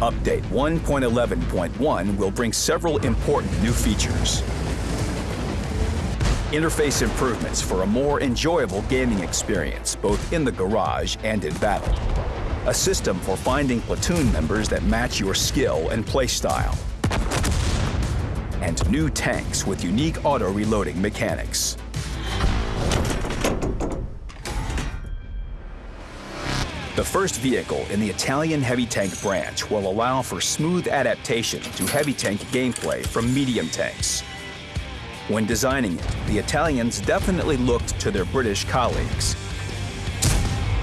Update 1.11.1 will bring several important new features. Interface improvements for a more enjoyable gaming experience, both in the garage and in battle. A system for finding platoon members that match your skill and playstyle. And new tanks with unique auto-reloading mechanics. The first vehicle in the Italian heavy tank branch will allow for smooth adaptation to heavy tank gameplay from medium tanks. When designing it, the Italians definitely looked to their British colleagues.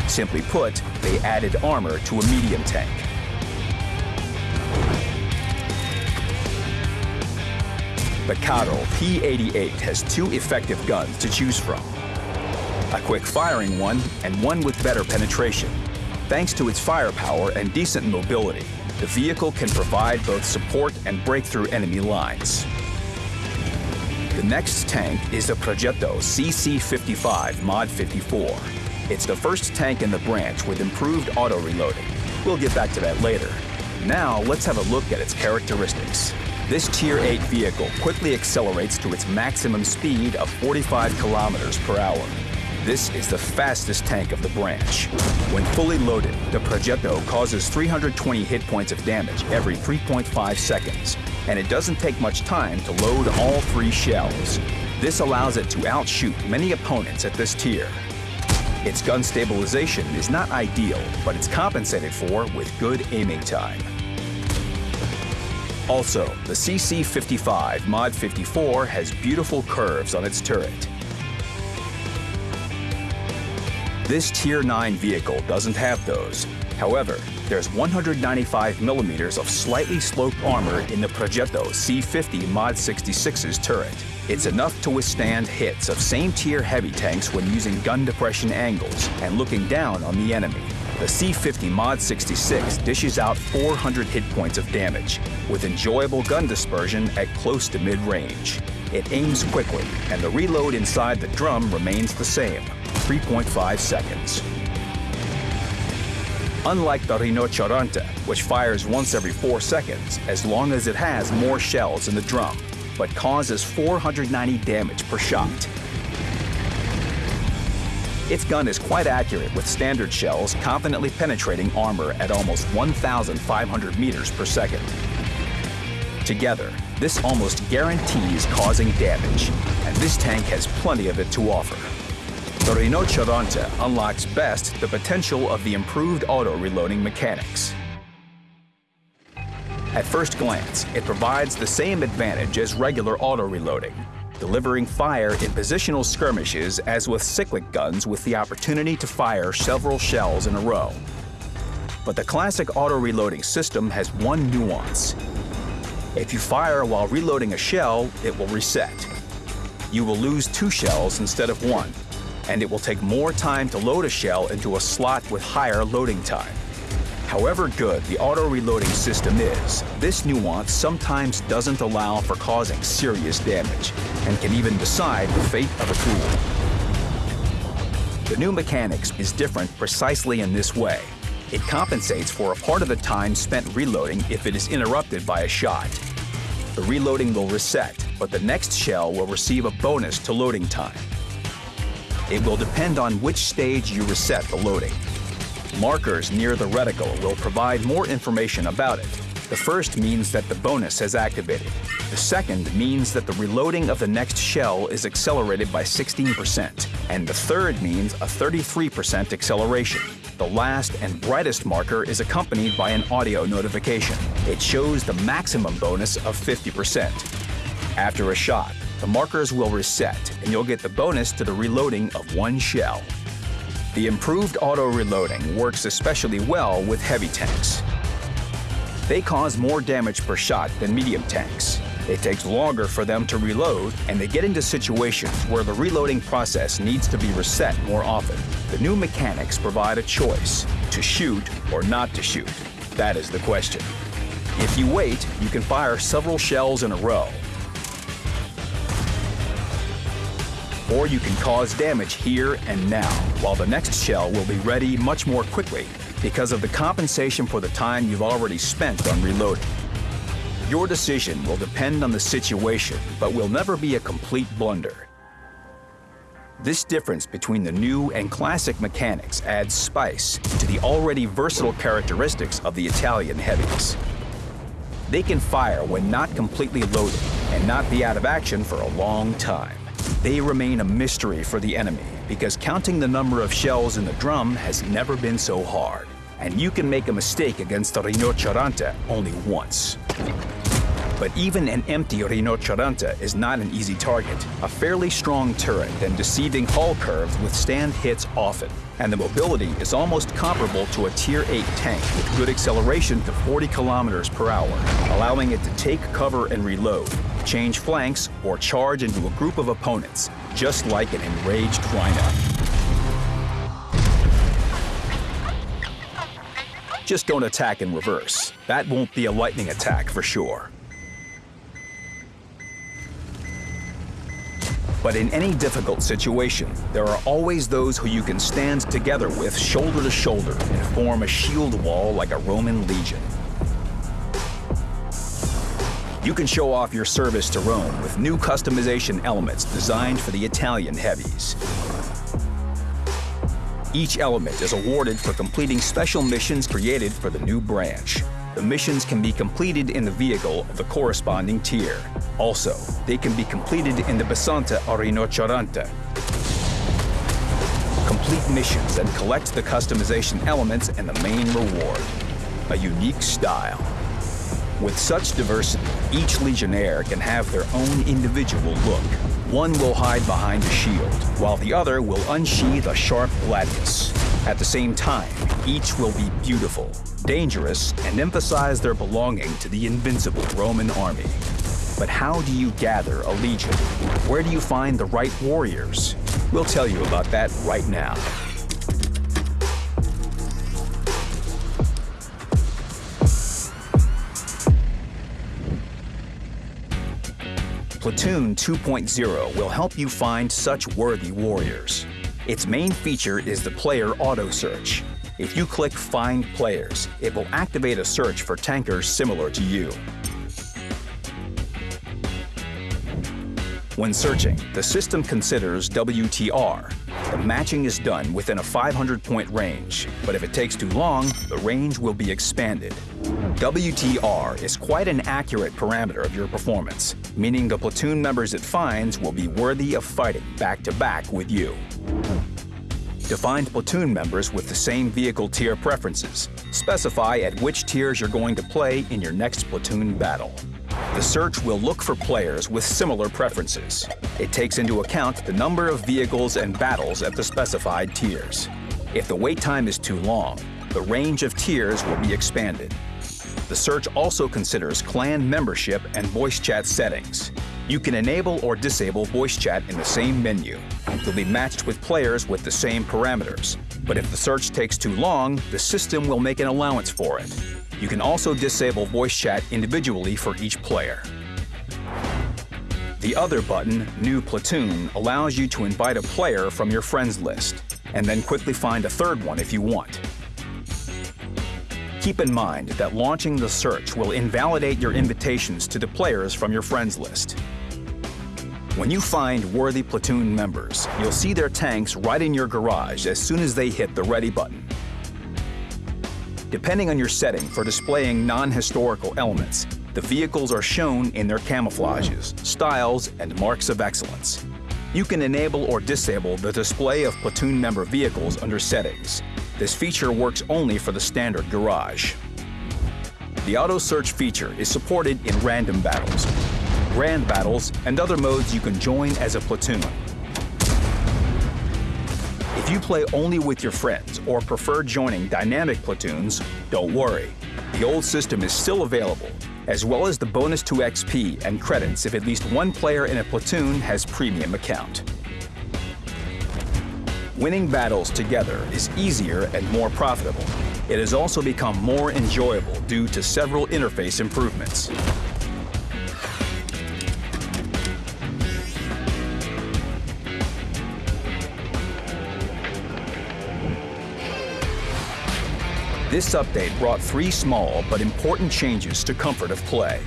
Simply put, they added armor to a medium tank. The Carro P88 has two effective guns to choose from. A quick firing one and one with better penetration. Thanks to its firepower and decent mobility, the vehicle can provide both support and break through enemy lines. The next tank is the Progetto CC55 Mod 54. It's the first tank in the branch with improved auto-reloading. We'll get back to that later. Now, let's have a look at its characteristics. This Tier 8 vehicle quickly accelerates to its maximum speed of 45 kilometers per hour. This is the fastest tank of the branch. When fully loaded, the Progetto causes 320 hit points of damage every 3.5 seconds, and it doesn't take much time to load all three shells. This allows it to outshoot many opponents at this tier. Its gun stabilization is not ideal, but it's compensated for with good aiming time. Also, the CC55 Mod 54 has beautiful curves on its turret. This Tier 9 vehicle doesn't have those. However, there's 195 millimeters of slightly sloped armor in the Progetto C50 Mod 66's turret. It's enough to withstand hits of same-tier heavy tanks when using gun depression angles and looking down on the enemy. The C50 Mod 66 dishes out 400 hit points of damage, with enjoyable gun dispersion at close to mid-range. It aims quickly, and the reload inside the drum remains the same, 3.5 seconds. Unlike the Rinoceronte, which fires once every 4 seconds as long as it has more shells in the drum, but causes 490 damage per shot. Its gun is quite accurate with standard shells confidently penetrating armor at almost 1,500 meters per second. Together, this almost guarantees causing damage, and this tank has plenty of it to offer. The Rinoceronte unlocks best the potential of the improved auto-reloading mechanics. At first glance, it provides the same advantage as regular auto-reloading, delivering fire in positional skirmishes as with cyclic guns with the opportunity to fire several shells in a row. But the classic auto-reloading system has one nuance. If you fire while reloading a shell, it will reset. You will lose two shells instead of one, and it will take more time to load a shell into a slot with higher loading time. However good the auto-reloading system is, this nuance sometimes doesn't allow for causing serious damage and can even decide the fate of a tool. The new mechanics is different precisely in this way. It compensates for a part of the time spent reloading if it is interrupted by a shot. The reloading will reset, but the next shell will receive a bonus to loading time. It will depend on which stage you reset the loading. Markers near the reticle will provide more information about it. The first means that the bonus has activated. The second means that the reloading of the next shell is accelerated by 16%. And the third means a 33% acceleration. The last and brightest marker is accompanied by an audio notification. It shows the maximum bonus of 50%. After a shot, the markers will reset and you'll get the bonus to the reloading of one shell. The improved auto-reloading works especially well with heavy tanks. They cause more damage per shot than medium tanks. It takes longer for them to reload, and they get into situations where the reloading process needs to be reset more often. The new mechanics provide a choice, to shoot or not to shoot. That is the question. If you wait, you can fire several shells in a row, or you can cause damage here and now, while the next shell will be ready much more quickly. because of the compensation for the time you've already spent on reloading. Your decision will depend on the situation, but will never be a complete blunder. This difference between the new and classic mechanics adds spice to the already versatile characteristics of the Italian heavies. They can fire when not completely loaded and not be out of action for a long time. They remain a mystery for the enemy because counting the number of shells in the drum has never been so hard. And you can make a mistake against the Rinoceronte only once. But even an empty Rinoceronte is not an easy target. A fairly strong turret and deceiving hull curves withstand hits often, and the mobility is almost comparable to a Tier 8 tank with good acceleration to 40 kilometers per hour, allowing it to take cover and reload, change flanks, or charge into a group of opponents, just like an enraged rhino. Just don't attack in reverse. That won't be a lightning attack for sure. But in any difficult situation, there are always those who you can stand together with shoulder to shoulder and form a shield wall like a Roman legion. You can show off your service to Rome with new customization elements designed for the Italian heavies. Each element is awarded for completing special missions created for the new branch. The missions can be completed in the vehicle of the corresponding tier. Also, they can be completed in the Bisonte or Rinoceronte. Complete missions and collect the customization elements and the main reward, a unique style. With such diversity, each Legionnaire can have their own individual look. One will hide behind a shield, while the other will unsheathe a sharp gladius. At the same time, each will be beautiful, dangerous, and emphasize their belonging to the invincible Roman army. But how do you gather a legion? Where do you find the right warriors? We'll tell you about that right now. Platoon 2.0 will help you find such worthy warriors. Its main feature is the player auto search. If you click Find Players, it will activate a search for tankers similar to you. When searching, the system considers WTR. The matching is done within a 500-point range, but if it takes too long, the range will be expanded. WTR is quite an accurate parameter of your performance, meaning the platoon members it finds will be worthy of fighting back-to-back -back with you. To find platoon members with the same vehicle tier preferences, specify at which tiers you're going to play in your next platoon battle. The search will look for players with similar preferences. It takes into account the number of vehicles and battles at the specified tiers. If the wait time is too long, the range of tiers will be expanded. The search also considers clan membership and voice chat settings. You can enable or disable voice chat in the same menu. You'll be matched with players with the same parameters. But if the search takes too long, the system will make an allowance for it. You can also disable voice chat individually for each player. The other button, New Platoon, allows you to invite a player from your friends list, and then quickly find a third one if you want. Keep in mind that launching the search will invalidate your invitations to the players from your friends list. When you find worthy platoon members, you'll see their tanks right in your garage as soon as they hit the ready button. Depending on your setting for displaying non-historical elements, the vehicles are shown in their camouflages, styles, and marks of excellence. You can enable or disable the display of platoon member vehicles under Settings. This feature works only for the standard garage. The auto search feature is supported in random battles, grand battles, and other modes you can join as a platoon. If you play only with your friends or prefer joining dynamic platoons, don't worry. The old system is still available, as well as the bonus to XP and credits if at least one player in a platoon has premium account. Winning battles together is easier and more profitable. It has also become more enjoyable due to several interface improvements. This update brought three small but important changes to comfort of play.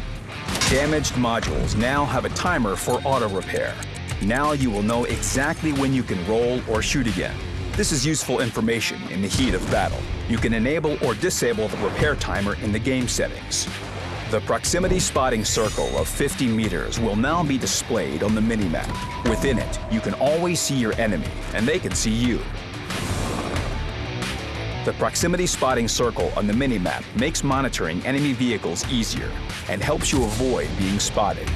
Damaged modules now have a timer for auto repair. Now you will know exactly when you can roll or shoot again. This is useful information in the heat of battle. You can enable or disable the repair timer in the game settings. The proximity spotting circle of 50 meters will now be displayed on the minimap. Within it, you can always see your enemy, and they can see you. The proximity spotting circle on the minimap makes monitoring enemy vehicles easier and helps you avoid being spotted.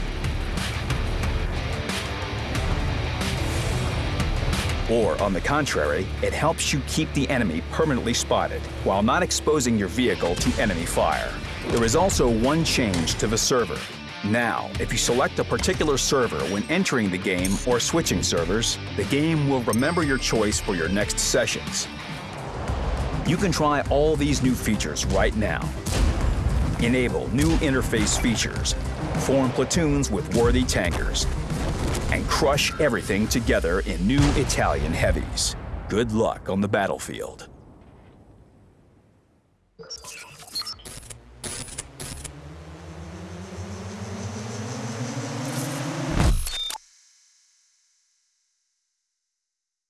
Or, on the contrary, it helps you keep the enemy permanently spotted while not exposing your vehicle to enemy fire. There is also one change to the server. Now, if you select a particular server when entering the game or switching servers, the game will remember your choice for your next sessions. You can try all these new features right now. Enable new interface features, form platoons with worthy tankers, and crush everything together in new Italian heavies. Good luck on the battlefield.